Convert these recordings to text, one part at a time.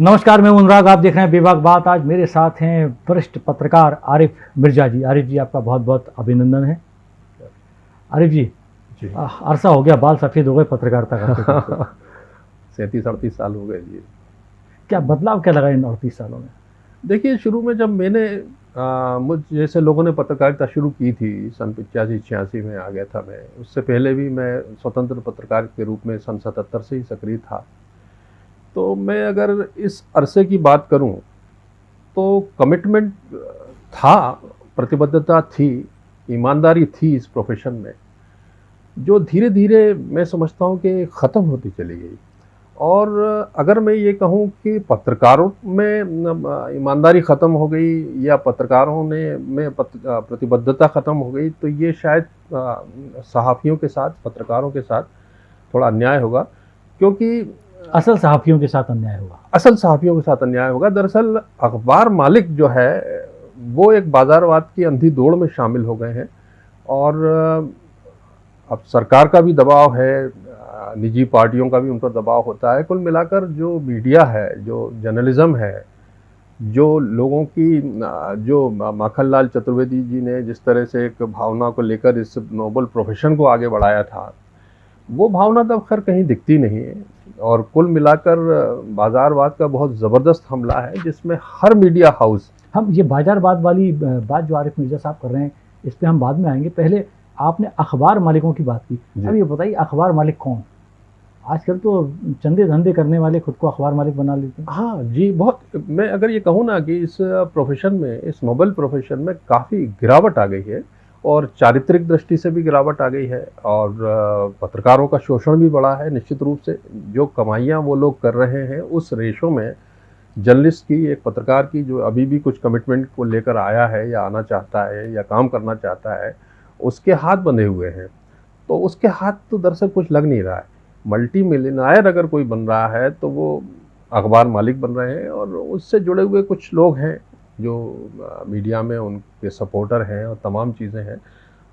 नमस्कार मैं अनुराग आप देख रहे हैं बेबाक बात। आज मेरे साथ हैं वरिष्ठ पत्रकार आरिफ मिर्ज़ा जी। आरिफ जी आपका बहुत बहुत अभिनंदन है। आरिफ जी जी। अरसा हो गया बाल सफ़ेद हो गए पत्रकारिता करते करते। सैंतीस अड़तीस साल हो गए जी। क्या बदलाव क्या लगा इन अड़तीस सालों में? देखिए शुरू में जब मैंने आ, मुझ जैसे लोगों ने पत्रकारिता शुरू की थी सन पचासी छियासी में आ गया था मैं उससे पहले भी मैं स्वतंत्र पत्रकार के रूप में सन सतहत्तर से ही सक्रिय था। तो मैं अगर इस अरसे की बात करूँ तो कमिटमेंट था, प्रतिबद्धता थी, ईमानदारी थी इस प्रोफेशन में, जो धीरे धीरे मैं समझता हूँ कि ख़त्म होती चली गई। और अगर मैं ये कहूँ कि पत्रकारों में ईमानदारी ख़त्म हो गई या पत्रकारों ने, में प्रतिबद्धता ख़त्म हो गई तो ये शायद सहाफ़ियों के साथ, पत्रकारों के साथ थोड़ा अन्याय होगा, क्योंकि असल सहाफ़ियों के साथ अन्याय होगा असल सहाफ़ियों के साथ अन्याय होगा। दरअसल, अखबार मालिक जो है, वो एक बाज़ारवाद की अंधी दौड़ में शामिल हो गए हैं और अब सरकार का भी दबाव है, निजी पार्टियों का भी उन पर दबाव होता है। कुल मिलाकर जो मीडिया है, जो जर्नलिज़्म है, जो लोगों की जो माखनलाल चतुर्वेदी जी ने जिस तरह से एक भावना को लेकर इस नोबल प्रोफेशन को आगे बढ़ाया था, वो भावना तब खैर कहीं दिखती नहीं है। और कुल मिलाकर बाज़ारवाद का बहुत ज़बरदस्त हमला है जिसमें हर मीडिया हाउस हम ये बाजारवाद वाली बात जो आरिफ मिर्ज़ा साहब कर रहे हैं इस पर हम बाद में आएँगे। पहले आपने अखबार मालिकों की बात की। अब ये बताइए अखबार मालिक कौन? आजकल तो चंदे धंधे करने वाले खुद को अखबार मालिक बना लेते हैं। हाँ जी बहुत मैं अगर ये कहूँ ना कि इस प्रोफेशन में इस मोबाइल प्रोफेशन में काफ़ी गिरावट आ गई है। और चारित्रिक दृष्टि से भी गिरावट आ गई है और पत्रकारों का शोषण भी बढ़ा है निश्चित रूप से। जो कमाइयाँ वो लोग कर रहे हैं उस रेशो में जर्नलिस्ट की, एक पत्रकार की, जो अभी भी कुछ कमिटमेंट को लेकर आया है या आना चाहता है या काम करना चाहता है, उसके हाथ बंधे हुए हैं। तो उसके हाथ तो दरअसल कुछ लग नहीं रहा है। मल्टी मिलियनायर अगर कोई बन रहा है तो वो अखबार मालिक बन रहे हैं और उससे जुड़े हुए कुछ लोग हैं। जो मीडिया में उनके सपोर्टर हैं और तमाम चीज़ें हैं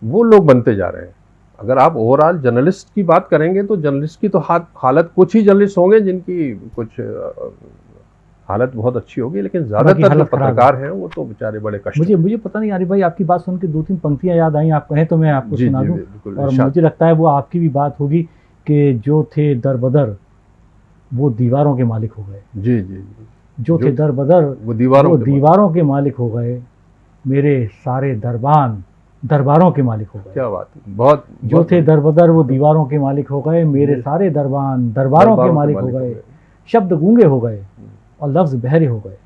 वो लोग बनते जा रहे हैं। अगर आप ओवरऑल जर्नलिस्ट की बात करेंगे तो जर्नलिस्ट की तो हालत कुछ ही जर्नलिस्ट होंगे जिनकी कुछ हालत बहुत अच्छी होगी लेकिन ज़्यादातर जो पत्रकार हैं वो तो बेचारे बड़े कष्ट मुझे मुझे पता नहीं यारी भाई आपकी बात सुन के दो तीन पंक्तियाँ याद आई आप कहें तो मैं आपको सुना दूँ। और मुझे लगता है वो आपकी भी बात होगी कि जो थे दर बदर वो दीवारों के मालिक हो गए। जी जी जो, थे दर बदर वो दीवारों वो दीवारों के मालिक हो गए मेरे सारे दरबान दरबारों के मालिक हो गए। क्या बात बहुत जो थे दर बदर वो दीवारों के मालिक हो गए मेरे सारे दरबान दरबारों के मालिक हो गए शब्द गूँगे हो गए और लफ्ज़ बहरे हो गए।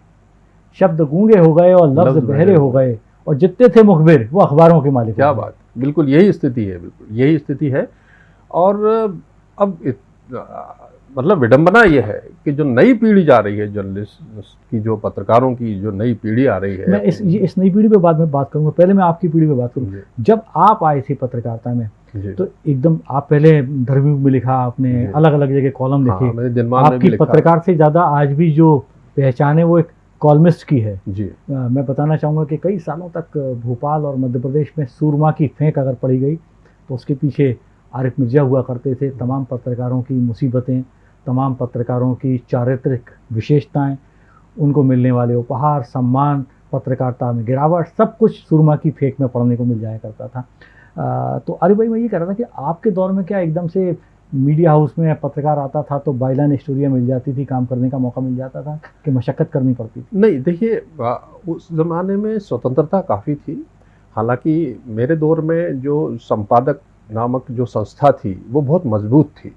शब्द गूँगे हो गए और लफ्ज़ बहरे हो गए। और जितने थे मुखबिर वो अखबारों के मालिक क्या बात बिल्कुल यही स्थिति है बिल्कुल यही स्थिति है। और अब मतलब विडंबना यह है कि जो नई पीढ़ी जा रही है जर्नलिस्ट की जो पत्रकारों की जो नई पीढ़ी आ रही है। मैं इस ये इस नई पीढ़ी पे बाद में बात करूँगा। पहले मैं आपकी पीढ़ी पे बात करूँगा जब आप आए थे पत्रकारिता में तो एकदम आप पहले धर्मी में लिखा आपने अलग अलग जगह कॉलम लिखे। हाँ, आपकी पत्रकार से ज़्यादा आज भी जो पहचान है वो एक कॉलमिस्ट की है। जी। आ, मैं बताना चाहूँगा कि कई सालों तक भोपाल और मध्य प्रदेश में सूरमा की फेंक अगर पड़ी गई तो उसके पीछे आरिफ मिर्ज़ा हुआ करते थे। तमाम पत्रकारों की मुसीबतें तमाम पत्रकारों की चारित्रिक विशेषताएँ उनको मिलने वाले उपहार सम्मान पत्रकारिता में गिरावट सब कुछ सुरमा की फेंक में पढ़ने को मिल जाया करता था। आ, तो अरे भाई मैं ये कह रहा था कि आपके दौर में क्या एकदम से मीडिया हाउस में पत्रकार आता था तो बाइलान स्टोरियाँ मिल जाती थी काम करने का मौका मिल जाता था कि मशक्क़त करनी पड़ती थी? नहीं देखिए उस ज़माने में स्वतंत्रता काफ़ी थी। हालाँकि मेरे दौर में जो संपादक नामक जो संस्था थी वो बहुत मज़बूत थी।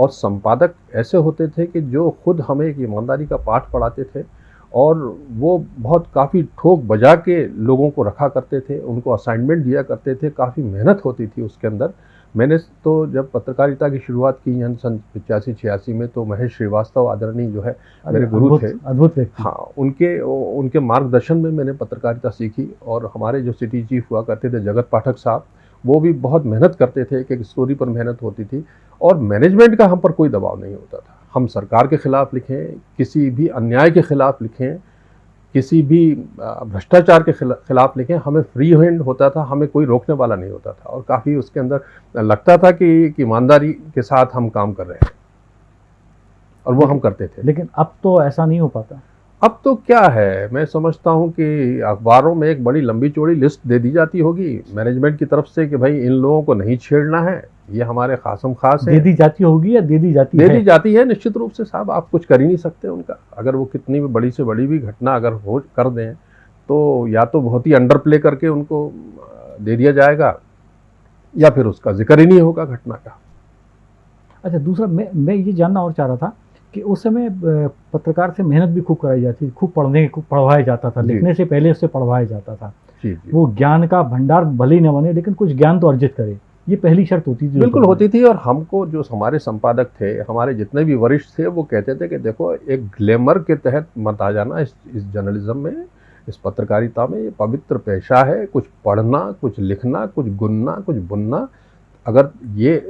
और संपादक ऐसे होते थे कि जो खुद हमें एक ईमानदारी का पाठ पढ़ाते थे और वो बहुत काफ़ी ठोक बजा के लोगों को रखा करते थे उनको असाइनमेंट दिया करते थे काफ़ी मेहनत होती थी उसके अंदर। मैंने तो जब पत्रकारिता की शुरुआत की यहाँ सन पचासी छियासी में तो महेश श्रीवास्तव आदरणीय जो है मेरे गुरु थे। अद्भुत हाँ उनके उनके मार्गदर्शन में मैंने पत्रकारिता सीखी और हमारे जो सिटी चीफ हुआ करते थे जगत पाठक साहब वो भी बहुत मेहनत करते थे एक एक स्टोरी पर मेहनत होती थी और मैनेजमेंट का हम पर कोई दबाव नहीं होता था। हम सरकार के ख़िलाफ़ लिखें किसी भी अन्याय के ख़िलाफ़ लिखें किसी भी भ्रष्टाचार के खिलाफ लिखें हमें फ्री हैंड होता था हमें कोई रोकने वाला नहीं होता था और काफ़ी उसके अंदर लगता था कि ईमानदारी के साथ हम काम कर रहे हैं। और वो हम करते थे। लेकिन अब तो ऐसा नहीं हो पाता। अब तो क्या है? मैं समझता हूँ कि अखबारों में एक बड़ी लंबी चौड़ी लिस्ट दे दी जाती होगी मैनेजमेंट की तरफ़ से कि भाई इन लोगों को नहीं छेड़ना है। ये हमारे खासम खास है। दे दी जाती होगी या दे दी जाती दे है? दी जाती है निश्चित रूप से साहब आप कुछ कर ही नहीं सकते उनका। अगर वो कितनी भी बड़ी से बड़ी भी घटना अगर हो कर दें तो या तो बहुत ही अंडर प्ले करके उनको दे दिया जाएगा या फिर उसका ज़िक्र ही नहीं होगा घटना का। अच्छा दूसरा मैं मैं ये जानना और चाह रहा था कि उस समय पत्रकार से मेहनत भी खूब कराई जाती थी खूब पढ़ने खूब पढ़वाया जाता था लिखने से पहले उससे पढ़वाया जाता था। जी जी। वो ज्ञान का भंडार भले ही न बने लेकिन कुछ ज्ञान तो अर्जित करे। ये पहली शर्त होती थी बिल्कुल होती थी और हमको जो हमारे संपादक थे हमारे जितने भी वरिष्ठ थे वो कहते थे कि देखो एक ग्लैमर के तहत मत आ जाना इस इस जर्नलिज्म में इस पत्रकारिता में ये पवित्र पेशा है कुछ पढ़ना कुछ लिखना कुछ गुनना कुछ बुनना। अगर ये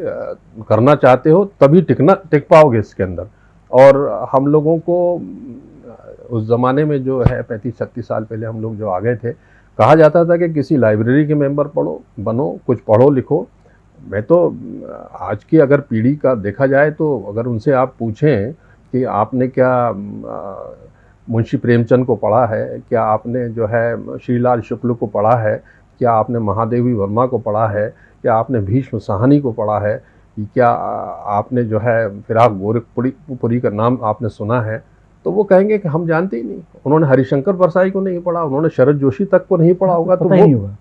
करना चाहते हो तभी टिकना टिक पाओगे इसके अंदर। और हम लोगों को, उस ज़माने में जो है, पैंतीस, छत्तीस साल पहले हम लोग जो आ गए थे, कहा जाता था कि किसी लाइब्रेरी के मेंबर पढ़ो, बनो, कुछ पढ़ो, लिखो। मैं तो आज की अगर पीढ़ी का देखा जाए तो अगर उनसे आप पूछें कि आपने क्या, मुंशी प्रेमचंद को पढ़ा है, क्या आपने जो है, श्रीलाल शुक्ल को पढ़ा है, क्या आपने महादेवी वर्मा को पढ़ा है, क्या आपने भीष्म साहनी को पढ़ा है कि क्या आपने जो है फिराक गोरखपुरी पुरी का नाम आपने सुना है तो वो कहेंगे कि हम जानते ही नहीं। उन्होंने हरिशंकर परसाई को नहीं पढ़ा उन्होंने शरद जोशी तक को नहीं पढ़ा होगा तो वो नहीं होगा।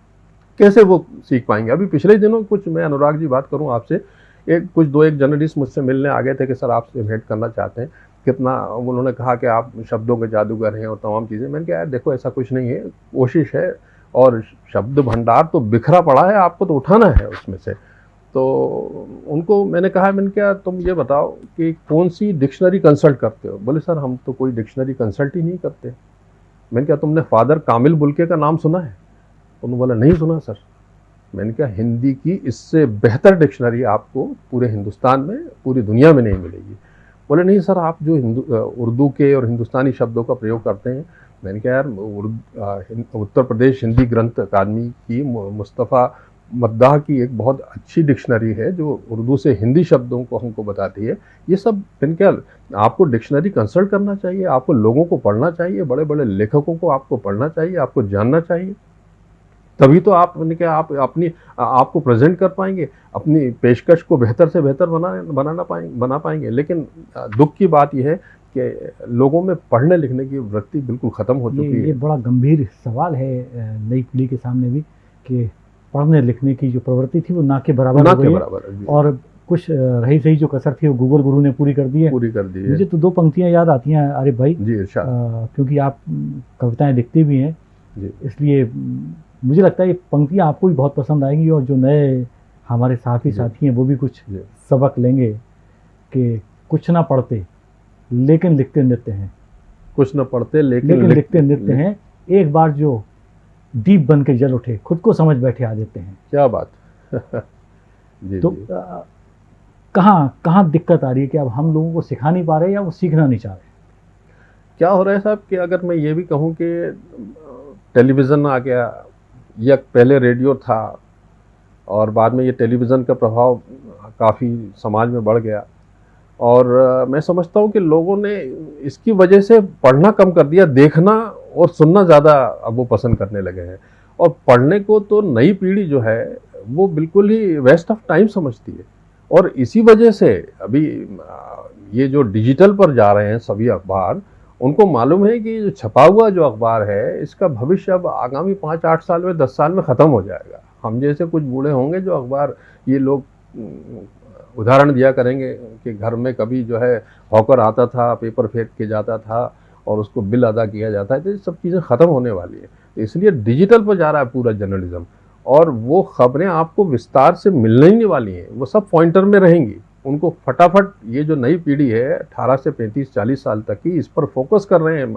कैसे वो सीख पाएँगे? अभी पिछले दिनों कुछ मैं अनुराग जी बात करूँ आपसे एक कुछ दो एक जर्नलिस्ट मुझसे मिलने आ गए थे कि सर आपसे भेंट करना चाहते हैं कितना उन्होंने कहा कि आप शब्दों के जादूगर हैं और तमाम चीज़ें। मैंने कहा यार देखो ऐसा कुछ नहीं है कोशिश है और शब्द भंडार तो बिखरा पड़ा है आपको तो उठाना है उसमें से। तो उनको मैंने कहा, मैंने क्या तुम ये बताओ कि कौन सी डिक्शनरी कंसल्ट करते हो? बोले, सर, हम तो कोई डिक्शनरी कंसल्ट ही नहीं करते। मैंने कहा, तुमने फादर कामिल बुल्के का नाम सुना है? उन्होंने बोला, नहीं सुना, सर। मैंने कहा, हिंदी की इससे बेहतर डिक्शनरी आपको पूरे हिंदुस्तान में, पूरी दुनिया में नहीं मिलेगी। बोले, नहीं सर, आप जो हिंदू उर्दू के और हिंदुस्तानी शब्दों का प्रयोग करते हैं, मैंने कहा, यार उत्तर प्रदेश हिंदी ग्रंथ अकादमी की मुस्तफ़ा मद्दाह की एक बहुत अच्छी डिक्शनरी है जो उर्दू से हिंदी शब्दों को हमको बताती है। ये सब मैंने कहा आपको डिक्शनरी कंसल्ट करना चाहिए आपको लोगों को पढ़ना चाहिए बड़े बड़े लेखकों को आपको पढ़ना चाहिए आपको जानना चाहिए। तभी तो आप मैंने कहा आप अपनी आपको प्रेजेंट कर पाएँगे अपनी पेशकश को बेहतर से बेहतर बना बनाना पाएँगे बना पाएँगे। लेकिन दुख की बात यह है कि लोगों में पढ़ने लिखने की वृत्ति बिल्कुल ख़त्म हो ये चुकी ये है। बड़ा गंभीर सवाल है नई पीढ़ी के सामने भी कि पढ़ने लिखने की जो प्रवृत्ति थी वो ना के बराबर ना हो के गई बराबर और कुछ रही सही जो कसर थी वो गूगल गुरु ने पूरी कर दी है। पूरी कर दी है। मुझे तो दो पंक्तियाँ याद आती हैं आरिफ भाई। जी इरशाद अ, क्योंकि आप कविताएँ लिखते भी हैं। इसलिए मुझे लगता है ये पंक्तियाँ आपको भी बहुत पसंद आएँगी और जो नए हमारे साथी साथी हैं वो भी कुछ सबक लेंगे कि कुछ ना पढ़ते लेकिन लिखते नृत्य हैं। कुछ ना पढ़ते लेकिन, लेकिन लिखते नृत्य हैं। एक बार जो दीप बन के जल उठे खुद को समझ बैठे आ देते हैं। क्या बात। जी तो कहाँ कहाँ दिक्कत आ रही है कि अब हम लोगों को सिखा नहीं पा रहे या वो सीखना नहीं चाह रहे? क्या हो रहा है साहब कि अगर मैं ये भी कहूँ कि टेलीविज़न आ गया या पहले रेडियो था और बाद में ये टेलीविज़न का प्रभाव काफ़ी समाज में बढ़ गया और मैं समझता हूँ कि लोगों ने इसकी वजह से पढ़ना कम कर दिया देखना और सुनना ज़्यादा अब वो पसंद करने लगे हैं। और पढ़ने को तो नई पीढ़ी जो है, वो बिल्कुल ही वेस्ट ऑफ़ टाइम समझती है। और इसी वजह से अभी ये जो डिजिटल पर जा रहे हैं सभी अखबार, उनको मालूम है कि जो छपा हुआ जो अखबार है, इसका भविष्य अब आगामी पाँच आठ साल में, दस साल में ख़त्म हो जाएगा। हम जैसे कुछ बूढ़े होंगे जो अखबार, ये लोग उदाहरण दिया करेंगे कि घर में कभी जो है, हॉकर आता था, पेपर फेंक के जाता था और उसको बिल अदा किया जाता है तो ये सब चीज़ें ख़त्म होने वाली है। तो इसलिए डिजिटल पर जा रहा है पूरा जर्नलिज्म, और वो खबरें आपको विस्तार से मिलने ही नहीं वाली हैं। वो सब पॉइंटर में रहेंगी। उनको फटाफट ये जो नई पीढ़ी है, अठारह से पैंतीस, चालीस साल तक की, इस पर फोकस कर रहे हैं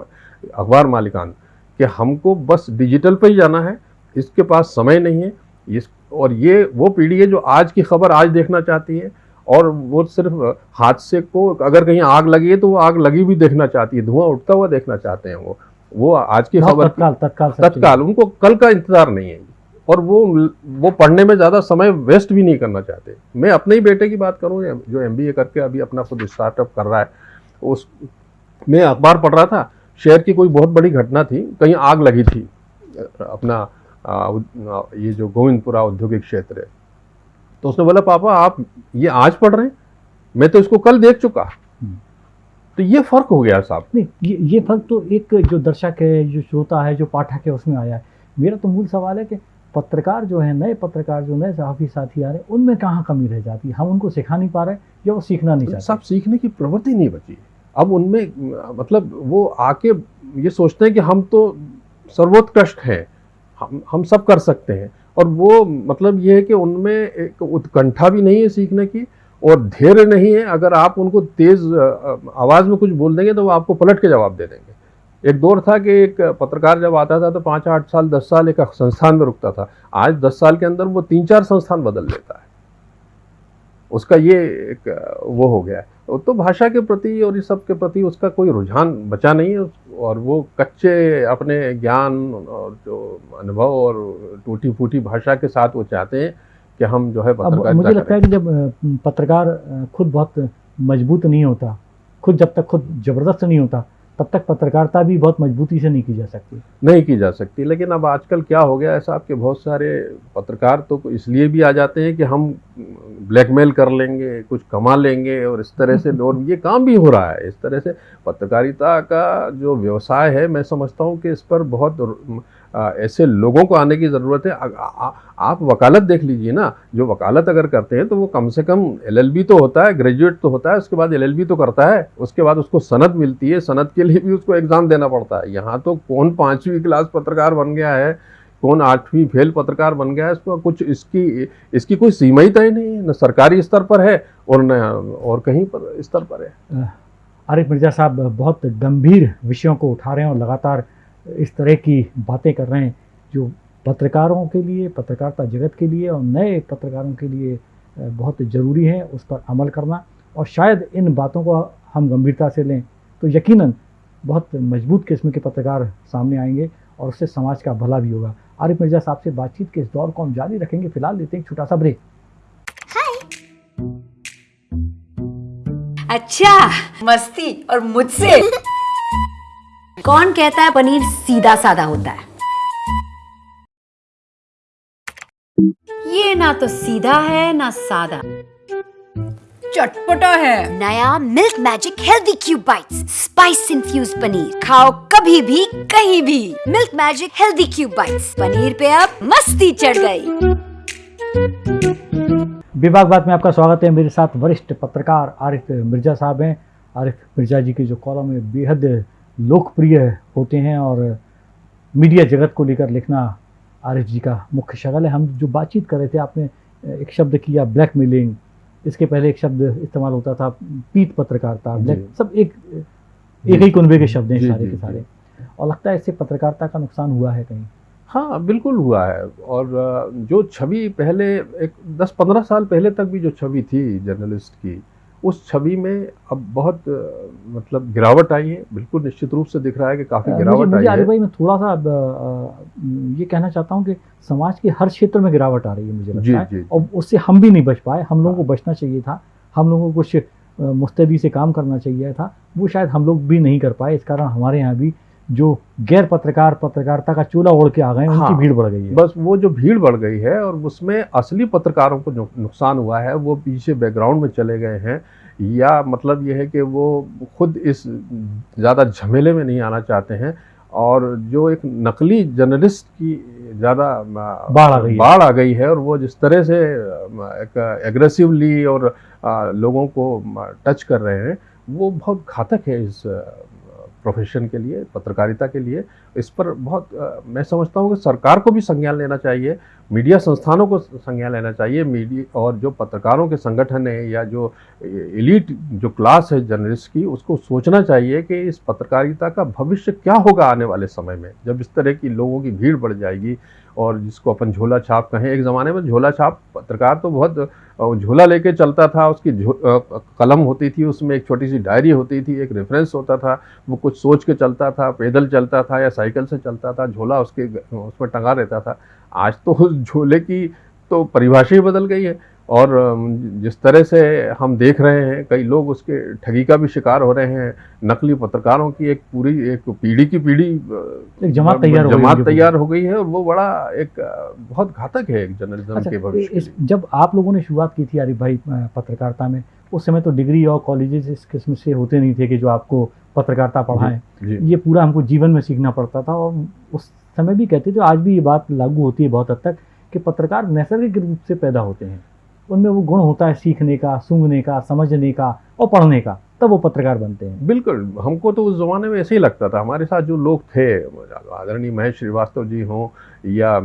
अखबार मालिकान कि हमको बस डिजिटल पर ही जाना है, इसके पास समय नहीं है, इस, और ये वो पीढ़ी है जो आज की खबर आज देखना चाहती है और वो सिर्फ़ हादसे को अगर कहीं आग लगी है तो वो आग लगी भी देखना चाहती है धुआँ उठता हुआ देखना चाहते हैं वो। वो आज की खबर तत्काल तत्काल तत्काल उनको कल का इंतज़ार नहीं है। और वो वो पढ़ने में ज़्यादा समय वेस्ट भी नहीं करना चाहते। मैं अपने ही बेटे की बात करूँ जो एमबीए करके अभी अपना खुद स्टार्टअप कर रहा है उस मैं अखबार पढ़ रहा था शहर की कोई बहुत बड़ी घटना थी कहीं आग लगी थी अपना आ, ये जो गोविंदपुरा औद्योगिक क्षेत्र है। तो उसने बोला पापा आप ये आज पढ़ रहे हैं? मैं तो इसको कल देख चुका। हम्म। तो ये फ़र्क हो गया साहब। नहीं ये ये फ़र्क तो एक जो दर्शक है जो श्रोता है जो पाठक है उसमें आया है। मेरा तो मूल सवाल है कि पत्रकार जो है नए पत्रकार जो नए सहाफ़ी साथी आ रहे हैं उनमें कहाँ कमी रह जाती है? हम उनको सिखा नहीं पा रहे या वो सीखना नहीं चाहते? सब सीखने की प्रवृत्ति नहीं बची। अब उनमें मतलब वो आके ये सोचते हैं कि हम तो सर्वोत्कृष्ट हैं हम हम सब कर सकते हैं। और वो मतलब ये है कि उनमें एक उत्कंठा भी नहीं है सीखने की और धैर्य नहीं है। अगर आप उनको तेज़ आवाज़ में कुछ बोल देंगे तो वो आपको पलट के जवाब दे देंगे। एक दौर था कि एक पत्रकार जब आता था तो पाँच आठ साल, दस साल एक संस्थान में रुकता था। आज दस साल के अंदर वो तीन चार संस्थान बदल लेता है। उसका ये एक वो हो गया है। तो भाषा के प्रति और इस सब के प्रति उसका कोई रुझान बचा नहीं है। और वो कच्चे अपने ज्ञान और जो अनुभव और टूटी फूटी भाषा के साथ वो चाहते हैं कि हम जो है पत्रकार मुझे लगता है कि जब पत्रकार खुद बहुत मज़बूत नहीं होता खुद जब तक खुद ज़बरदस्त नहीं होता तब तक पत्रकारिता भी बहुत मजबूती से नहीं की जा सकती। नहीं की जा सकती लेकिन अब आजकल क्या हो गया ऐसा आपके बहुत सारे पत्रकार तो इसलिए भी आ जाते हैं कि हम ब्लैकमेल कर लेंगे कुछ कमा लेंगे और इस तरह से और ये काम भी हो रहा है। इस तरह से पत्रकारिता का जो व्यवसाय है मैं समझता हूँ कि इस पर बहुत ऐसे लोगों को आने की ज़रूरत है। आ, आ, आप वकालत देख लीजिए ना जो वकालत अगर करते हैं तो वो कम से कम एलएलबी तो होता है ग्रेजुएट तो होता है उसके बाद एलएलबी तो करता है उसके बाद उसको सनद मिलती है सनद के लिए भी उसको एग्ज़ाम देना पड़ता है। यहाँ तो कौन पाँचवीं क्लास पत्रकार बन गया है कौन आठवीं फेल पत्रकार बन गया है इसको कुछ इसकी इसकी कोई सीमा ही तय नहीं है न सरकारी स्तर पर है और न और कहीं पर स्तर पर है। आरिफ मिर्ज़ा साहब बहुत गंभीर विषयों को उठा रहे हैं और लगातार इस तरह की बातें कर रहे हैं जो पत्रकारों के लिए, पत्रकारिता जगत के लिए और नए पत्रकारों के लिए बहुत ज़रूरी है, उस पर अमल करना। और शायद इन बातों को हम गंभीरता से लें तो यकीनन बहुत मज़बूत किस्म के पत्रकार सामने आएँगे और उससे समाज का भला भी होगा। आरिफ मिर्ज़ा साहब से बातचीत के इस दौर को हम जारी रखेंगे। फ़िलहाल लेते हैं छोटा सा ब्रेक। अच्छा मस्ती और मुझसे। कौन कहता है पनीर सीधा साधा होता है? ये ना तो सीधा है ना सादा। चटपटा है। नया milk magic healthy cube bites spice infuse paneer. खाओ कभी भी कहीं भी। Milk magic healthy cube bites. Paneer पे अब मस्ती चढ़ गई। विभाग बात में आपका स्वागत है। मेरे साथ वरिष्ठ पत्रकार आरिफ मिर्ज़ा साहब हैं। आरिफ मिर्ज़ा जी की जो कॉलम है बेहद लोकप्रिय होते हैं और मीडिया जगत को लेकर लिखना आरिफ जी का मुख्य शगल है। हम जो बातचीत कर रहे थे आपने एक शब्द किया ब्लैक मेलिंग इसके पहले एक शब्द इस्तेमाल होता था पीत पत्रकारिता। ब्लैक सब एक एक ही कुनबे के शब्द हैं सारे के सारे। और लगता है इससे पत्रकारिता का नुकसान हुआ है कहीं? हाँ बिल्कुल हुआ है। और जो छवि पहले एक दस पंद्रह साल पहले तक भी जो छवि थी जर्नलिस्ट की उस छवि में अब बहुत मतलब गिरावट आई है। बिल्कुल निश्चित रूप से दिख रहा है कि काफ़ी गिरावट आई है। भाई मैं थोड़ा सा ये कहना चाहता हूँ कि समाज के हर क्षेत्र में गिरावट आ रही है मुझे लगता है। और उससे हम भी नहीं बच पाए। हम लोगों को बचना चाहिए था। हम लोगों को कुछ मुस्तैदी से काम करना चाहिए था। वो शायद हम लोग भी नहीं कर पाए। इस कारण हमारे यहाँ भी जो गैर पत्रकार पत्रकारिता का चूल्हा ओढ़ के आ गए हाँ, उनकी भीड़ बढ़ गई है। बस वो जो भीड़ बढ़ गई है और उसमें असली पत्रकारों को जो नुकसान हुआ है वो पीछे बैकग्राउंड में चले गए हैं। या मतलब ये है कि वो खुद इस ज़्यादा झमेले में नहीं आना चाहते हैं और जो एक नकली जर्नलिस्ट की ज़्यादा बाढ़ आ गई बाढ़ आ गई है और वो जिस तरह से एक एग्रेसिवली और लोगों को टच कर रहे हैं वो बहुत घातक है इस प्रोफेशन के लिए, पत्रकारिता के लिए, इस पर बहुत मैं समझता हूँ कि सरकार को भी संज्ञान लेना चाहिए, मीडिया संस्थानों को संज्ञान लेना चाहिए, मीडिया और जो पत्रकारों के संगठन है या जो इलीट जो क्लास है जर्नलिस्ट की, उसको सोचना चाहिए कि इस पत्रकारिता का भविष्य क्या होगा आने वाले समय में। जब इस तरह की लोगों की भीड़ बढ़ जाएगी और जिसको अपन झोला छाप कहें, एक ज़माने में झोला छाप पत्रकार तो बहुत झोला लेके चलता था, उसकी कलम होती थी, उसमें एक छोटी सी डायरी होती थी, एक रेफरेंस होता था, वो कुछ सोच के चलता था, पैदल चलता था या साइकिल से चलता था, झोला उसके, उसमें टंगा रहता था। आज तो उस झोले की तो परिभाषा ही बदल गई है। और जिस तरह से हम देख रहे हैं कई लोग उसके ठगी का भी शिकार हो रहे हैं। नकली पत्रकारों की एक पूरी एक पीढ़ी की पीढ़ी एक जमात तैयार हो जमात तैयार हो गई है और वो बड़ा एक बहुत घातक है एक जर्नलिज्म अच्छा के भविष्य इस, जब आप लोगों ने शुरुआत की थी आरिफ भाई पत्रकारिता में उस समय तो डिग्री और कॉलेजेस इस किस्म से होते नहीं थे कि जो आपको पत्रकारिता पढ़ाएँ। ये पूरा हमको जीवन में सीखना पड़ता था और उस समय भी कहते थे आज भी ये बात लागू होती है बहुत हद तक कि पत्रकार नैसर्गिक रूप से पैदा होते हैं। उनमें वो गुण होता है सीखने का सूंघने का समझने का और पढ़ने का तब वो पत्रकार बनते हैं। बिल्कुल हमको तो उस ज़माने में ऐसे ही लगता था। हमारे साथ जो लोग थे आदरणीय महेश श्रीवास्तव जी हों या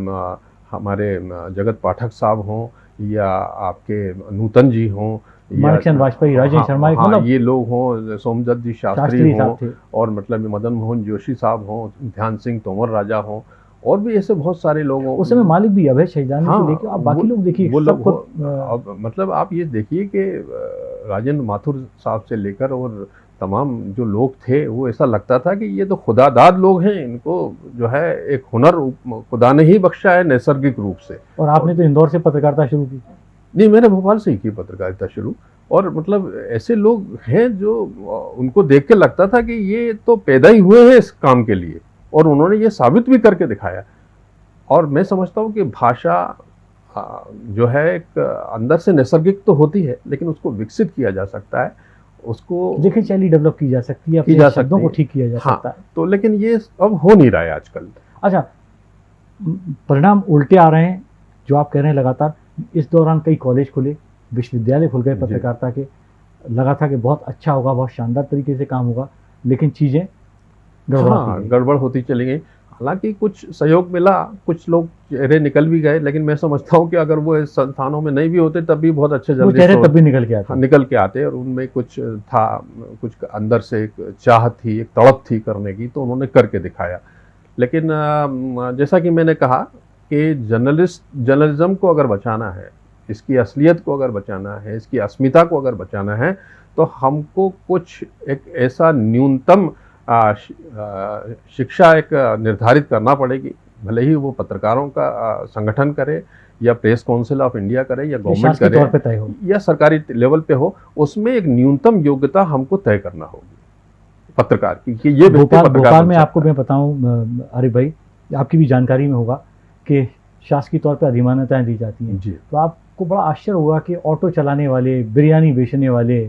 हमारे जगत पाठक साहब हों या आपके नूतन जी हों या- वाजपेयी राजेश हाँ, शर्मा एक हाँ, मतलब ये लोग हों सोमदत्त जी शास्त्री शास्त्री हों और मतलब मदन मोहन जोशी साहब हों ध्यान सिंह तोमर राजा हों और भी ऐसे बहुत सारे लोग हों। उस समय मालिक भी अभय शहीदानी हाँ, से आप बाकी लोग देखिए वो लोग खुद, मतलब आप ये देखिए कि राजेंद्र माथुर साहब से लेकर और तमाम जो लोग थे वो ऐसा लगता था कि ये तो खुदादाद लोग हैं इनको जो है एक हुनर खुदा ने ही बख्शा है नैसर्गिक रूप से। और आपने तो इंदौर से पत्रकारिता शुरू की। नहीं मैंने भोपाल से ही की पत्रकारिता शुरू। और मतलब ऐसे लोग हैं जो उनको देख के लगता था कि ये तो पैदा ही हुए हैं इस काम के लिए। और उन्होंने ये साबित भी करके दिखाया। और मैं समझता हूँ कि भाषा जो है एक अंदर से नैसर्गिक तो होती है लेकिन उसको विकसित किया जा सकता है उसको देखिए शैली डेवलप की जा सकती है अपने जा सकती को ठीक किया जा हाँ। सकता है। तो लेकिन ये अब हो नहीं रहा है आजकल। अच्छा परिणाम उल्टे आ रहे हैं जो आप कह रहे हैं लगातार। इस दौरान कई कॉलेज खुले विश्वविद्यालय खुल गए पत्रकारिता के। लगा था कि बहुत अच्छा होगा बहुत शानदार तरीके से काम होगा लेकिन चीज़ें गड़बड़ाती हाँ गड़बड़ होती चली गई। हालाँकि कुछ सहयोग मिला कुछ लोग चेहरे निकल भी गए लेकिन मैं समझता हूँ कि अगर वो संस्थानों में नहीं भी होते तब भी बहुत अच्छे जर्नलिस्ट चेहरे तब भी निकल के आते। हाँ, निकल के आते और उनमें कुछ था कुछ अंदर से एक चाह थी एक तड़प थी करने की तो उन्होंने करके दिखाया। लेकिन जैसा कि मैंने कहा कि जर्नलिस्ट जर्नलिज्म को अगर बचाना है इसकी असलियत को अगर बचाना है इसकी अस्मिता को अगर बचाना है तो हमको कुछ एक ऐसा न्यूनतम शिक्षा एक निर्धारित करना पड़ेगी। भले ही वो पत्रकारों का संगठन करे या प्रेस काउंसिल ऑफ़ इंडिया करे या गवर्नमेंट करे तौर पे तय हो। या सरकारी लेवल पे हो उसमें एक न्यूनतम योग्यता हमको तय करना होगी। पत्रकार की कि ये भोपाल पत्रकार भोपाल में आपको मैं बताऊँ अरे भाई आपकी भी जानकारी में होगा कि शासकीय तौर पे अधिमान्यताएँ दी जाती हैं। जी। तो आपको बड़ा आश्चर्य होगा कि ऑटो चलाने वाले बिरयानी बेचने वाले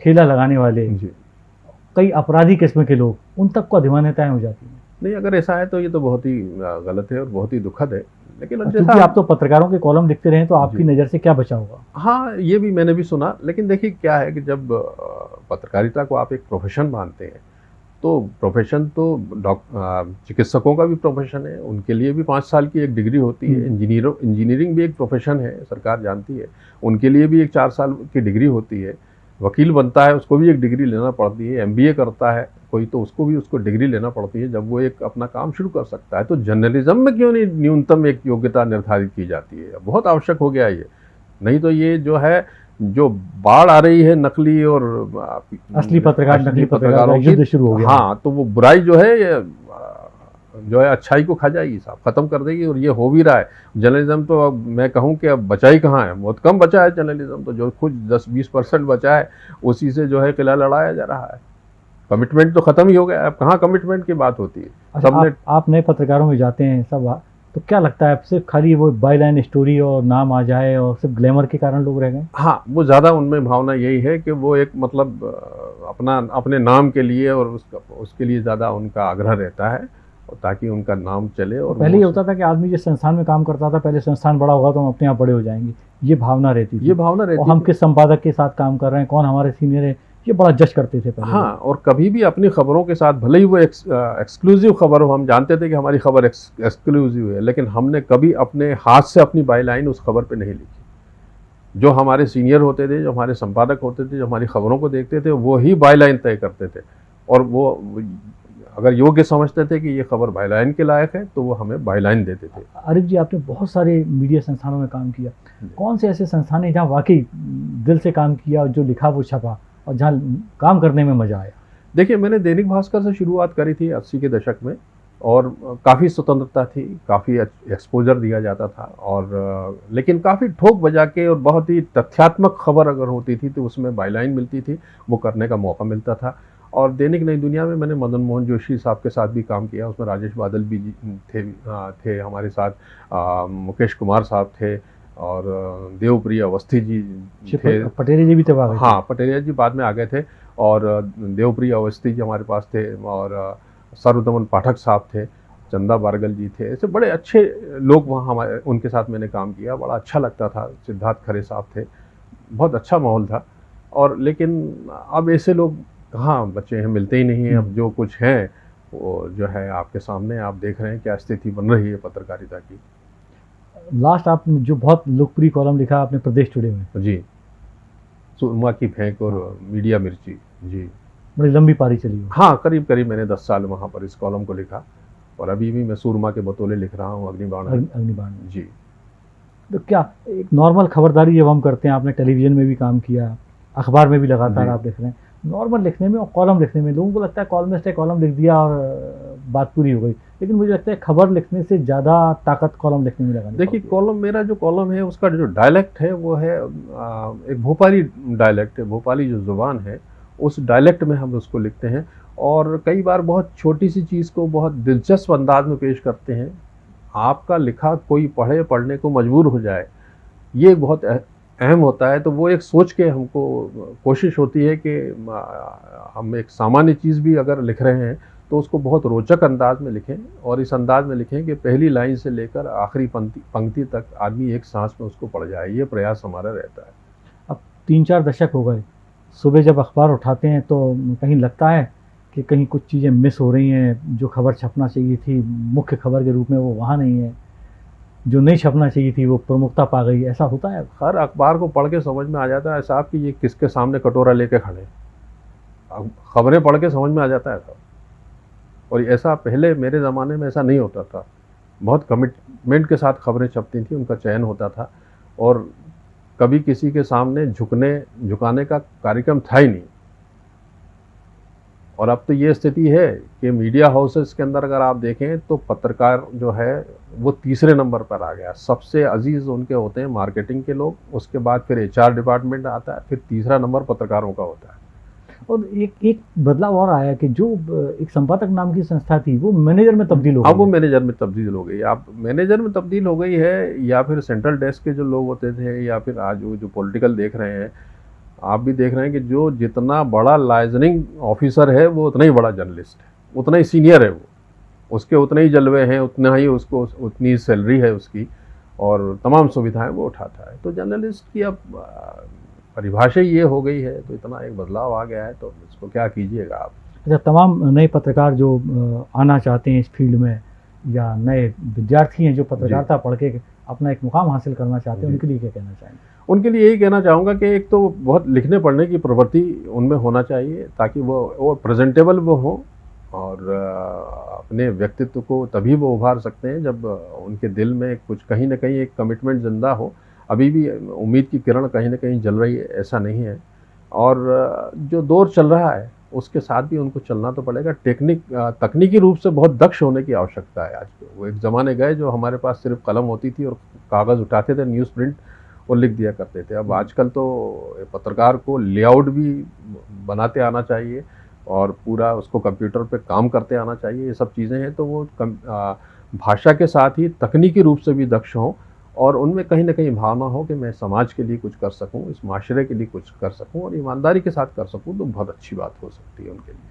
ठेला लगाने वाले जी। कई अपराधी किस्म के लोग उन तक को अधिमान्यताएँ हो जाती हैं। नहीं अगर ऐसा है तो ये तो बहुत ही गलत है और बहुत ही दुखद है। लेकिन जैसा आप तो पत्रकारों के कॉलम लिखते रहे तो आपकी नज़र से क्या बचा होगा? हाँ ये भी मैंने भी सुना। लेकिन देखिए क्या है कि जब पत्रकारिता को आप एक प्रोफेशन मानते हैं तो प्रोफेशन तो चिकित्सकों का भी प्रोफेशन है उनके लिए भी पाँच साल की एक डिग्री होती है। हम्म। इंजीनियरों इंजीनियरिंग भी एक प्रोफेशन है सरकार जानती है। उनके लिए भी एक चार साल की डिग्री होती है। वकील बनता है उसको भी एक डिग्री लेना पड़ती है एमबीए करता है कोई तो उसको भी उसको डिग्री लेना पड़ती है जब वो एक अपना काम शुरू कर सकता है। तो जर्नलिज्म में क्यों नहीं न्यूनतम एक योग्यता निर्धारित की जाती है? बहुत आवश्यक हो गया ये। नहीं तो ये जो है जो बाढ़ आ रही है नकली और असली पत्रकार नकली पत्रकार का शुरू हो गया। हाँ तो वो बुराई जो है जो है अच्छाई को खा जाएगी साहब खत्म कर देगी और ये हो भी रहा है। जर्नलिज्म तो अब मैं कहूँ कि अब बचा ही कहाँ है? बहुत कम बचा है जर्नलिज्म तो जो खुद दस बीस परसेंट बचा है उसी से जो है किला लड़ाया जा रहा है। कमिटमेंट तो खत्म ही हो गया। अब कहाँ कमिटमेंट की बात होती है? अच्छा, सबने आप, आप नए पत्रकारों में जाते हैं सब तो क्या लगता है आप सिर्फ़ खाली वो बाई लाइन स्टोरी और नाम आ जाए और सिर्फ़ ग्लैमर के कारण लोग रह गए? हाँ वो ज़्यादा उनमें भावना यही है कि वो एक मतलब अपना अपने नाम के लिए और उसका उसके लिए ज़्यादा उनका आग्रह रहता है। ताकि उनका नाम चले और पहले ये होता था कि आदमी जिस संस्थान में काम करता था पहले संस्थान बड़ा होगा तो हम अपने आप बड़े हो जाएँगे। ये भावना रहती थी। ये भावना रहती और हम किस संपादक के साथ काम कर रहे हैं कौन हमारे सीनियर है ये बड़ा जज करते थे पहले। हाँ और कभी भी अपनी खबरों के साथ भले ही वो एक्सक्लूसिव खबर हो हम जानते थे कि हमारी खबर एक्सक्लूसिव है लेकिन हमने कभी अपने हाथ से अपनी बाई लाइन उस खबर पे नहीं लिखी। जो हमारे सीनियर होते थे जो हमारे संपादक होते थे जो हमारी खबरों को देखते थे वो ही बाई लाइन तय करते थे। और वो अगर योग्य समझते थे कि ये खबर बाई लाइन के लायक है तो वो हमें बाई लाइन देते थे। आरिफ जी आपने बहुत सारे मीडिया संस्थानों में काम किया। कौन से ऐसे संस्थान हैं जहाँ वाकई दिल से काम किया और जो लिखा वो छपा और जहाँ काम करने में मज़ा आया? देखिए मैंने दैनिक भास्कर से शुरुआत करी थी अस्सी के दशक में और काफ़ी स्वतंत्रता थी काफ़ी एक्सपोजर दिया जाता था और लेकिन काफ़ी ठोक बजा के और बहुत ही तथ्यात्मक खबर अगर होती थी तो उसमें बाईलाइन मिलती थी वो करने का मौका मिलता था। और दैनिक नई दुनिया में मैंने मदन मोहन जोशी साहब के साथ भी काम किया उसमें राजेश बादल भी थे थे हमारे साथ आ, मुकेश कुमार साहब थे और देवप्रिय अवस्थी जी थे। पटेरिया जी भी थे हाँ पटेरिया जी बाद में आ गए थे और देवप्रिय अवस्थी जी हमारे पास थे और सर्वदमन पाठक साहब थे चंदा बारगल जी थे ऐसे बड़े अच्छे लोग वहाँ हमारे उनके साथ मैंने काम किया बड़ा अच्छा लगता था सिद्धार्थ खरे साहब थे बहुत अच्छा माहौल था। और लेकिन अब ऐसे लोग कहाँ बच्चे हैं मिलते ही नहीं हैं अब हम्म। जो कुछ है वो जो है आपके सामने आप देख रहे हैं क्या स्थिति बन रही है पत्रकारिता की। लास्ट आपने जो बहुत लोकप्रिय कॉलम लिखा आपने प्रदेश टुडे में। जी। सुरमा की फेंक और मीडिया मिर्ची जी। बड़ी लंबी पारी चली हाँ करीब करीब मैंने दस साल वहाँ पर इस कॉलम को लिखा और अभी भी मैं सूरमा के बतौले लिख रहा हूँ अग्निबाण। अग्निबाण। जी। तो क्या एक नॉर्मल खबरदारी जब हम करते हैं आपने टेलीविज़न में भी काम किया अखबार में भी लगातार आप लिख रहे हैं नॉर्मल लिखने में और कॉलम लिखने में। लोगों को लगता है कॉलमिस्ट है कॉलम लिख दिया और बात पूरी हो गई। लेकिन मुझे लगता है खबर लिखने से ज़्यादा ताकत कॉलम लिखने में लगानी देखिए कॉलम मेरा जो कॉलम है उसका जो डायलेक्ट है वो है एक भोपाली डायलेक्ट है भोपाली जो ज़ुबान है उस डायलेक्ट में हम उसको लिखते हैं। और कई बार बहुत छोटी सी चीज़ को बहुत दिलचस्प अंदाज में पेश करते हैं। आपका लिखा कोई पढ़े पढ़ने को मजबूर हो जाए ये बहुत अहम होता है तो वो एक सोच के हमको कोशिश होती है कि हम एक सामान्य चीज़ भी अगर लिख रहे हैं तो उसको बहुत रोचक अंदाज में लिखें और इस अंदाज में लिखें कि पहली लाइन से लेकर आखिरी पंक्ति पंक्ति तक आदमी एक सांस में उसको पढ़ जाए, ये प्रयास हमारा रहता है। अब तीन चार दशक हो गए, सुबह जब अखबार उठाते हैं तो कहीं लगता है कि कहीं कुछ चीज़ें मिस हो रही हैं, जो खबर छपना चाहिए थी, मुख्य खबर के रूप में वो वहाँ नहीं है। जो नहीं छपना चाहिए थी, वो प्रमुखता पा गई। ऐसा होता है? हर अखबार को पढ़ के समझ में आ जाता है साहब कि ये किसके सामने कटोरा लेके खड़े खबरें पढ़ के समझ में आ जाता है साहब और ऐसा पहले मेरे ज़माने में ऐसा नहीं होता था। बहुत कमिटमेंट के साथ खबरें छपती थी, उनका चयन होता था। और कभी किसी के सामने झुकने, झुकाने का कार्यक्रम था ही नहीं। और अब तो ये स्थिति है कि मीडिया हाउसेस के अंदर अगर आप देखें तो पत्रकार जो है वो तीसरे नंबर पर आ गया। सबसे अज़ीज़ उनके होते हैं मार्केटिंग के लोग उसके बाद फिर एचआर डिपार्टमेंट आता है फिर तीसरा नंबर पत्रकारों का होता है। और एक एक बदलाव और आया कि जो एक संपादक नाम की संस्था थी वो मैनेजर में तब्दील हो गई अब वो मैनेजर में तब्दील हो गई आप मैनेजर में तब्दील हो गई है या फिर सेंट्रल डेस्क के जो लोग होते थे या फिर आज वो जो पॉलिटिकल देख रहे हैं आप भी देख रहे हैं कि जो जितना बड़ा लाइजनिंग ऑफिसर है वो उतना ही बड़ा जर्नलिस्ट है। उतना ही सीनियर है वो। उसके उतने ही जलवे हैं उतना ही उसको उतनी सैलरी है उसकी और तमाम सुविधाएँ वो उठाता है। तो जर्नलिस्ट की अब परिभाषा ये हो गई है तो इतना एक बदलाव आ गया है तो इसको क्या कीजिएगा आप? अच्छा तमाम नए पत्रकार जो आना चाहते हैं इस फ़ील्ड में या नए विद्यार्थी हैं जो पत्रकारिता पढ़ के अपना एक मुकाम हासिल करना चाहते हैं उनके लिए क्या कहना चाहेंगे? उनके लिए यही कहना चाहूँगा कि एक तो बहुत लिखने पढ़ने की प्रवृत्ति उनमें होना चाहिए ताकि वो वो प्रेजेंटेबल वो हो और अपने व्यक्तित्व को तभी वो उभार सकते हैं जब उनके दिल में कुछ कहीं ना कहीं एक कमिटमेंट ज़िंदा हो। अभी भी उम्मीद की किरण कहीं ना कहीं जल रही है, ऐसा नहीं है। और जो दौर चल रहा है, उसके साथ भी उनको चलना तो पड़ेगा। टेक्निक तकनीकी रूप से बहुत दक्ष होने की आवश्यकता है आज। वो एक ज़माने गए जो हमारे पास सिर्फ़ कलम होती थी और कागज़ उठाते थे, न्यूज़ प्रिंट और लिख दिया करते थे। अब आजकल तो पत्रकार को लेआउट भी बनाते आना चाहिए और पूरा उसको कंप्यूटर पे काम करते आना चाहिए, ये सब चीज़ें हैं तो वो भाषा के साथ ही तकनीकी रूप से भी दक्ष हों और उनमें कहीं ना कहीं भावना हो कि मैं समाज के लिए कुछ कर सकूँ, इस माशरे के लिए कुछ कर सकूँ और ईमानदारी के साथ कर सकूँ तो बहुत अच्छी बात हो सकती है उनके लिए।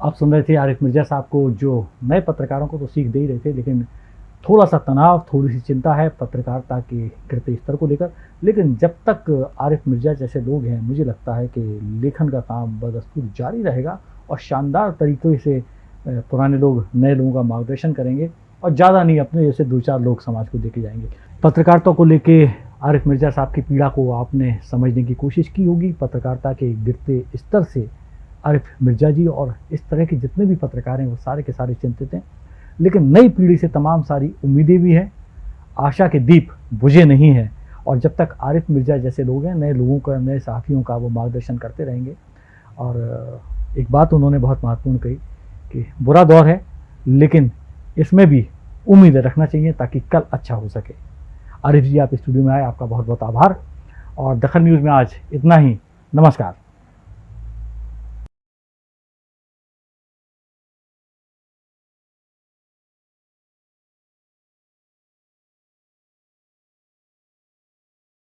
आप सुन रहे थे आरिफ मिर्ज़ा साहब को जो नए पत्रकारों को तो सीख दे ही रहे थे, लेकिन थोड़ा सा तनाव, थोड़ी सी चिंता है पत्रकारिता के गिरते स्तर को लेकर। लेकिन जब तक आरिफ मिर्ज़ा जैसे लोग हैं, मुझे लगता है कि लेखन का काम बदस्तूर जारी रहेगा और शानदार तरीके से पुराने लोग नए लोगों का मार्गदर्शन करेंगे और ज़्यादा नहीं, अपने जैसे दो चार लोग समाज को देके जाएँगे। पत्रकारिता को लेके आरिफ मिर्ज़ा साहब की पीड़ा को आपने समझने की कोशिश की होगी। पत्रकारिता के गिरते स्तर से आरिफ मिर्ज़ा जी और इस तरह के जितने भी पत्रकार हैं, वो सारे के सारे चिंतित हैं। लेकिन नई पीढ़ी से तमाम सारी उम्मीदें भी हैं। आशा के दीप बुझे नहीं हैं और जब तक आरिफ मिर्ज़ा जैसे लोग हैं, नए लोगों का, नए साथियों का वो मार्गदर्शन करते रहेंगे। और एक बात उन्होंने बहुत महत्वपूर्ण कही कि बुरा दौर है, लेकिन इसमें भी उम्मीद रखना चाहिए ताकि कल अच्छा हो सके। आरिफ जी, आप स्टूडियो में आए, आपका बहुत बहुत आभार। और दखन न्यूज़ में आज इतना ही। नमस्कार।